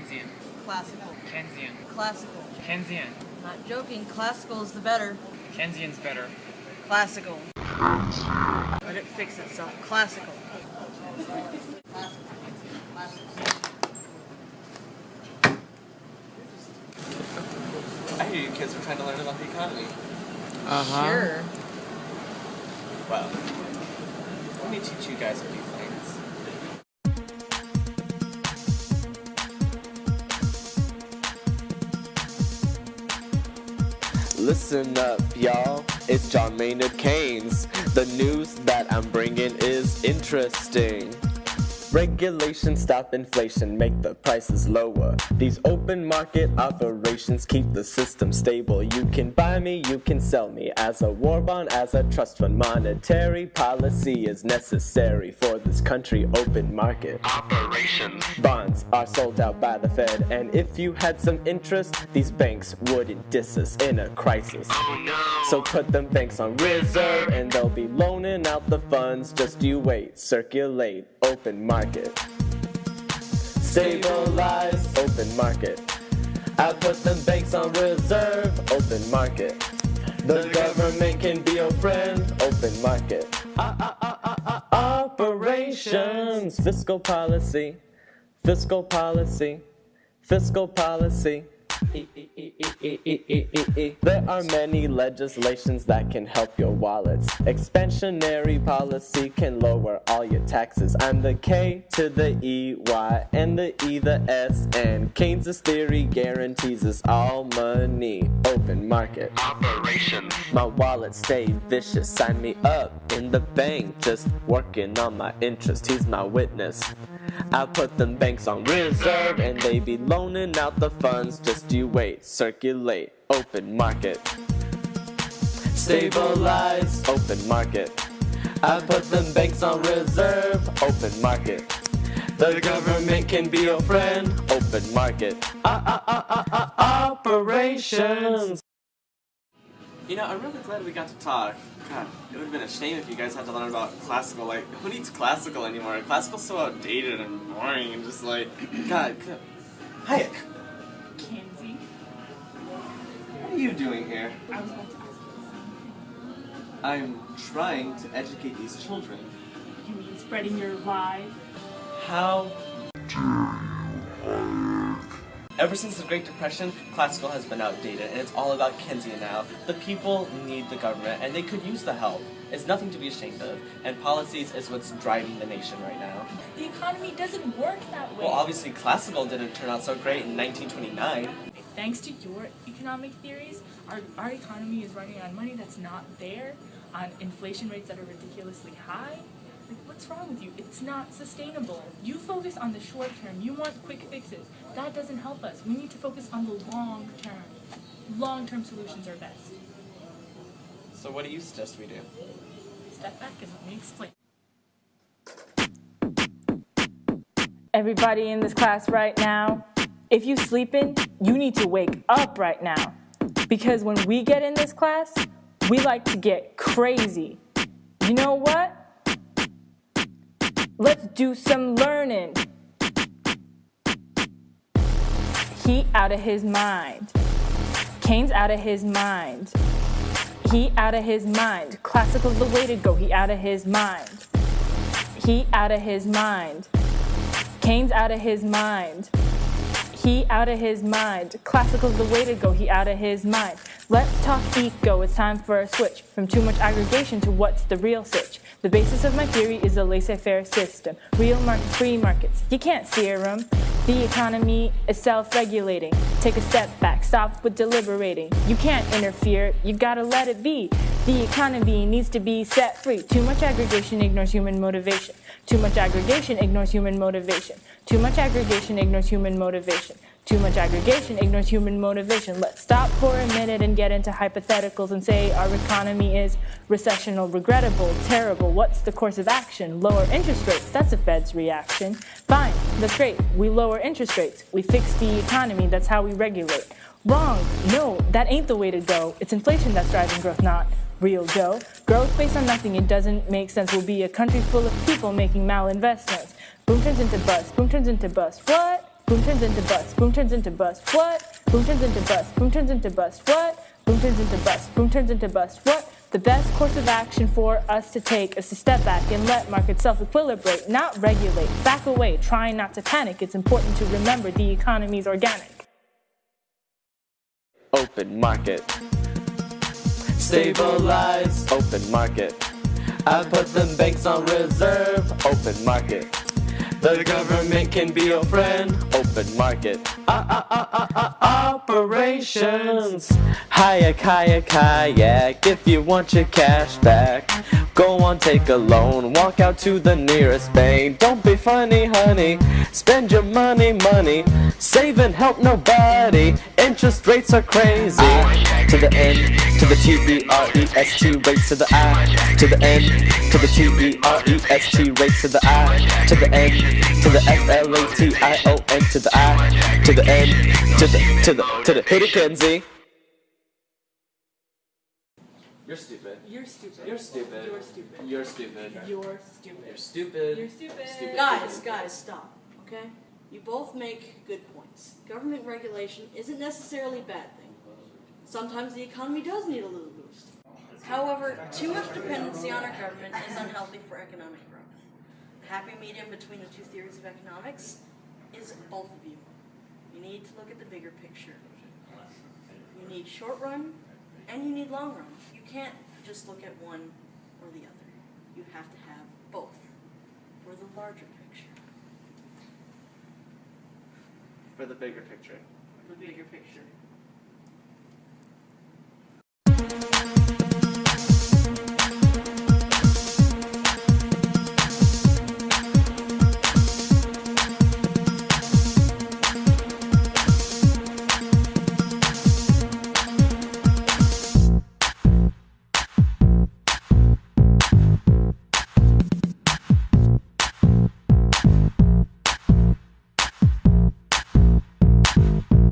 Keynesian. Classical. Keynesian. Classical. Keynesian. Not joking, classical is the better. Keynesian's better. Classical. Let it fix itself. Classical. I hear you kids are trying to learn about the economy. Uh-huh. Sure. Well, let me teach you guys a few Listen up, y'all. It's John Maynard Keynes. The news that I'm bringing is interesting. Regulations stop inflation, make the prices lower. These open market operations keep the system stable. You can buy me, you can sell me as a war bond, as a trust fund. Monetary policy is necessary for this country open market. Operations. Bonds are sold out by the Fed, and if you had some interest, these banks wouldn't diss us in a crisis. Oh, no. So put them banks on reserve, and they'll be loaning out the funds. Just you wait, circulate, open market. Stabilize, open market. I put them banks on reserve, open market. The government can be your friend, open market. Ah, ah, ah, operations, fiscal policy, fiscal policy, fiscal policy. There are many legislations that can help your wallets. Expansionary policy can lower all your taxes. I'm the K to the E, Y, and the E, the S, and Keynes' theory guarantees us all money. Open market. Operations. My wallet stay vicious. Sign me up in the bank. Just working on my interest. He's my witness. I put them banks on reserve and they be loaning out the funds. Just you wait, circulate, open market. Stabilize, open market. I put them banks on reserve, open market. The government can be your friend, open market. Ah, ah, ah, ah, ah, operations. You know, I'm really glad we got to talk. God, it would have been a shame if you guys had to learn about classical. Like, who needs classical anymore? Classical's so outdated and boring and just like, God. Hayek, Kenzie, what are you doing here? I was about to ask you I'm trying to educate these children. You mean spreading your lies? How Ever since the Great Depression, classical has been outdated, and it's all about Keynesian now. The people need the government, and they could use the help. It's nothing to be ashamed of, and policies is what's driving the nation right now. The economy doesn't work that way. Well, obviously, classical didn't turn out so great in 1929. Thanks to your economic theories, our, our economy is running on money that's not there, on inflation rates that are ridiculously high. Like, what's wrong with you? It's not sustainable. You focus on the short term. You want quick fixes. That doesn't help us. We need to focus on the long term. Long term solutions are best. So, what do you suggest we do? Step back and let me explain. Everybody in this class right now, if you sleeping, you need to wake up right now. Because when we get in this class, we like to get crazy. You know what? Let's do some learning. He out of his mind. Keynes out of his mind. He out of his mind. Classical's the way to go. He out of his mind. He out of his mind. Keynes out of his mind. He out of his mind. Classical's the way to go. He out of his mind. Let's talk eco. It's time for a switch from too much aggregation to what's the real sitch. The basis of my theory is a laissez-faire system. Real markets, free markets. You can't steer them. The economy is self-regulating. Take a step back. Stop with deliberating. You can't interfere. You gotta let it be. The economy needs to be set free. Too much aggregation ignores human motivation. Too much aggregation ignores human motivation. Too much aggregation ignores human motivation. Too much aggregation ignores human motivation. Let's stop for a minute and get into hypotheticals and say our economy is recessional, regrettable, terrible. What's the course of action? Lower interest rates. That's a Fed's reaction. Fine, that's great. We lower interest rates. We fix the economy. That's how we regulate. Wrong. No, that ain't the way to go. It's inflation that's driving growth, not real dough. Growth based on nothing, it doesn't make sense. We'll be a country full of people making malinvestments. Boom turns into bust, boom turns into bust. What? Boom turns into bust. Boom turns into bust. What? Boom turns into bust. Boom turns into bust. What? Boom turns into bust. Boom turns into bust. What? The best course of action for us to take is to step back and let markets self-equilibrate, not regulate. Back away, trying not to panic. It's important to remember the economy's organic. Open market. Stabilize. Open market. I put them banks on reserve. Open market. The government can be your friend. Open market. Ah, ah, ah, operations. Kayak, kayak, kayak. If you want your cash back, go on, take a loan. Walk out to the nearest bank. Don't be funny, honey. Spend your money, money. Save and help nobody. Interest rates are crazy. To the N, to the T E R E S T, rates to the I. To the N, to the T E R E S T, rates to the I. To the N, to the F L A T I O N, to the I. To the N, to the, to the, to the, hit it, Kenzie. You're stupid. You're stupid. You're stupid. You're stupid. You're stupid. You're stupid. You're stupid. You're stupid. Stupid. Guys, guys, stop. Okay? You both make good points. Government regulation isn't necessarily a bad thing. Sometimes the economy does need a little boost. However, too much dependency on our government is unhealthy for economic growth. The happy medium between the two theories of economics is both of you. You need to look at the bigger picture. You need short run and you need long run. You can't just look at one or the other. You have to have both for the larger picture. For the bigger picture. For the bigger picture.